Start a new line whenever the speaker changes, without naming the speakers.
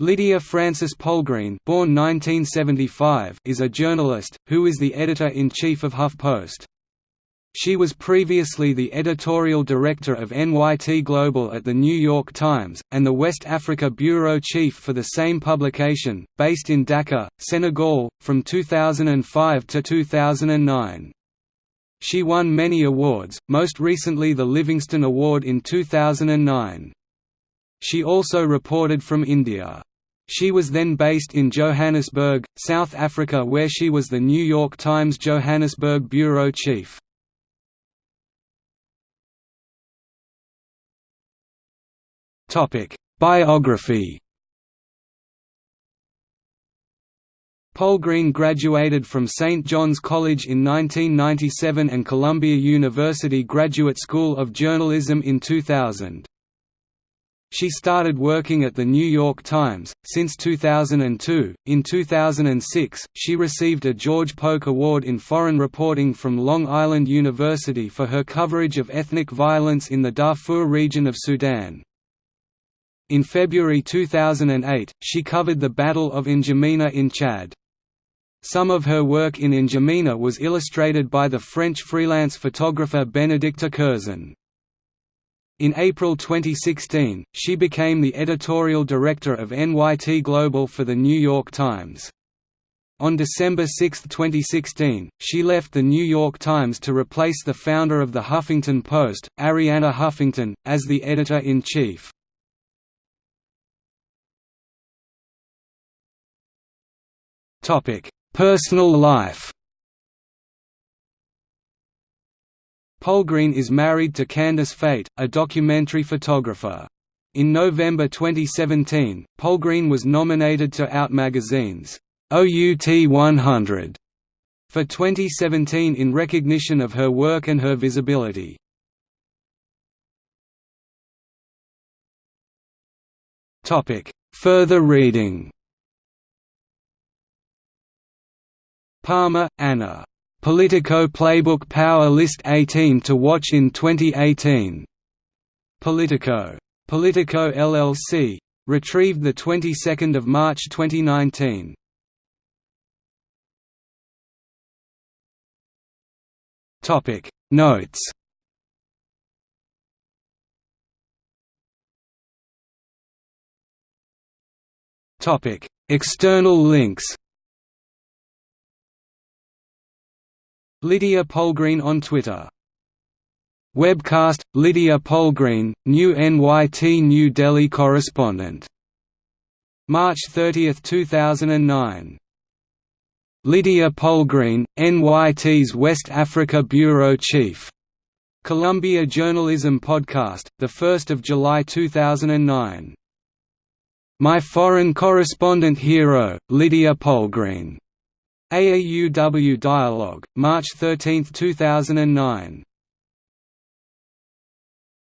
Lydia Frances Polgreen born 1975, is a journalist, who is the editor-in-chief of HuffPost. She was previously the editorial director of NYT Global at The New York Times, and the West Africa bureau chief for the same publication, based in Dakar, Senegal, from 2005 to 2009. She won many awards, most recently the Livingston Award in 2009. She also reported from India. She was then based in Johannesburg, South Africa where she was the New York Times Johannesburg bureau chief. Biography Polgreen graduated from St. John's College in 1997 and Columbia University Graduate School of Journalism in 2000. She started working at The New York Times, since 2002. In 2006, she received a George Polk Award in Foreign Reporting from Long Island University for her coverage of ethnic violence in the Darfur region of Sudan. In February 2008, she covered the Battle of N'Djamena in Chad. Some of her work in N'Djamena was illustrated by the French freelance photographer Benedicta Kurzen. In April 2016, she became the editorial director of NYT Global for The New York Times. On December 6, 2016, she left The New York Times to replace the founder of The Huffington Post, Arianna Huffington, as the editor-in-chief. Personal life Polgreen is married to Candace Feit, a documentary photographer. In November 2017, Polgreen was nominated to Out Magazine's OUT 100 for 2017 in recognition of her work and her visibility. Topic: Further reading Palmer, Anna. Politico Playbook Power List 18 to watch in 2018. Politico. Politico LLC. Retrieved the 22nd of March 2019. Topic Notes Topic External links Lydia Polgreen on Twitter Webcast – Lydia Polgreen, new NYT New Delhi correspondent. March 30, 2009. Lydia Polgreen, NYT's West Africa Bureau Chief. Columbia Journalism Podcast, 1 July 2009. My foreign correspondent hero, Lydia Polgreen. AAUW Dialogue, March 13, 2009